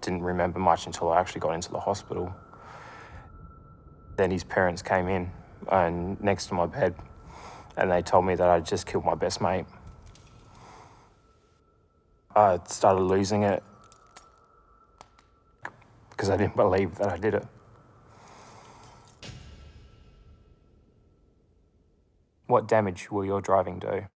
Didn't remember much until I actually got into the hospital. Then his parents came in and next to my bed and they told me that I'd just killed my best mate. I started losing it because I didn't believe that I did it. What damage will your driving do?